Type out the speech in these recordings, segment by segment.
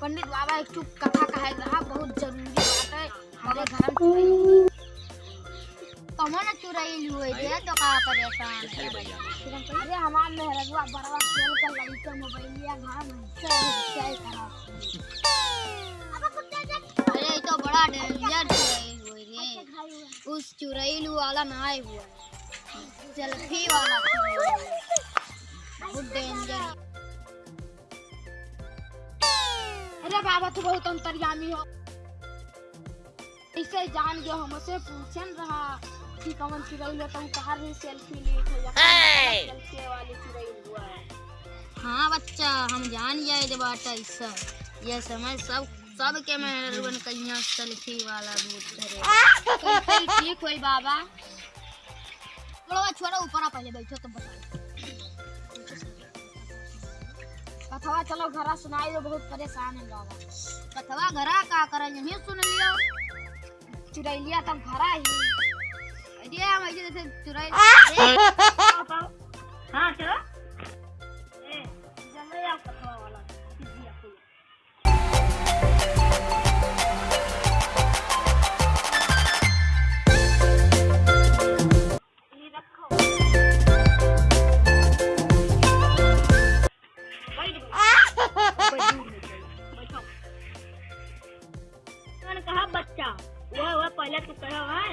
पंडित बाबा एक चुप कथा का बहुत ज़रूरी बात है। हमारे घर में कमन चुराइल हुए दे तो का परेशान अरे हमार मेहरजुआ बड़वा खेल कर लड़का मोबाइलिया घर में चल खराब अरे ये तो बड़ा डेंजर चुराइल हुए रे। उस चुराइल वाला ना आए हुआ सेल्फी वाला। बहुत डेंजर अरे बाबा तू बहुत अंतर्यामी हो। इसे जान गयो हमसे पूछन रहा। कि कमन चुराइल तो कहार भी सेल्फी ली थे या सेल्फी वाली चुराइल हुआ है। हाँ बच्चा हम जान जाए दे बाटा ऐसा ये समय सब सब के मेहरबन कहिया सेल्फी वाला भूत धरे कैसे ठीक होई बाबा? छोड़ो छोड़ो ऊपर आ पहले बैठो तब बताओ। कथवा चलो घरा सुनाई दो बहुत परेशान है बाबा। कथवा घरा का करन यही सुन लियो? चुराइलिया तब घरा ही। अरे हम ऐसे जैसे अरे, हाँ चलो वाला सीधी आपको कहा बच्चा वो वो पहले तू कहो है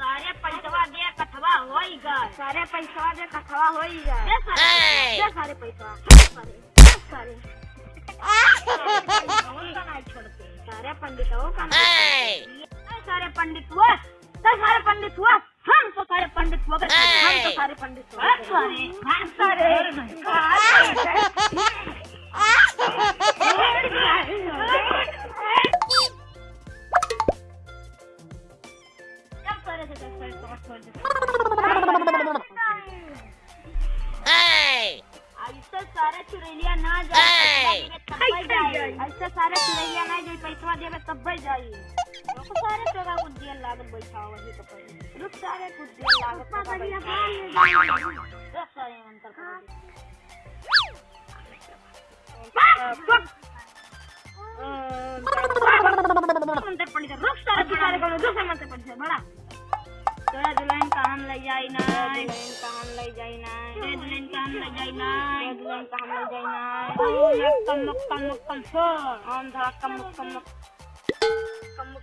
सारे पैसवा दे कथवा होई सारे पैसवा दे कथवा होई दे सारे दे सारे पैसा सारे सारे का नहीं छोड़ते सारे पंडितों का नहीं सारे पंडित हुआ तो सारे पंडित हुआ हम तो सारे पंडित हुआ हम तो सारे पंडित हुआ सारे सारे ऐसे सारे चुरैलिया ना जाए। ऐसे सारे चुरैलिया ना जाए पैसा देवे तब भाई रुक सारे तोरा कुछ दिया लागत बैठाओ वही तो पड़ी रुक सारे कुछ दिया लागत पापा जी दस सारे अंतर कर मंत्र पड़ी रुक सारे सारे को दूसरे मंत्र पड़ी बड़ा। तोरा दुल्हन का हम ले जाई ना दुल्हन का हम ले जाई ना दुल्हन का हम ले जाई ना दुल्हन का हम ले जाई ना कम कम कम सो हम धरा कम कम कम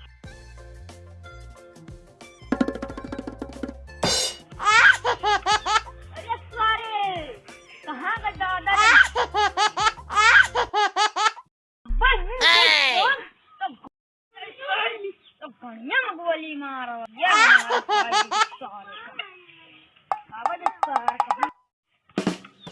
अरे सारे कहाँ का दादा? बस तो तो बढ़िया Yeah, sorry. I'm sorry.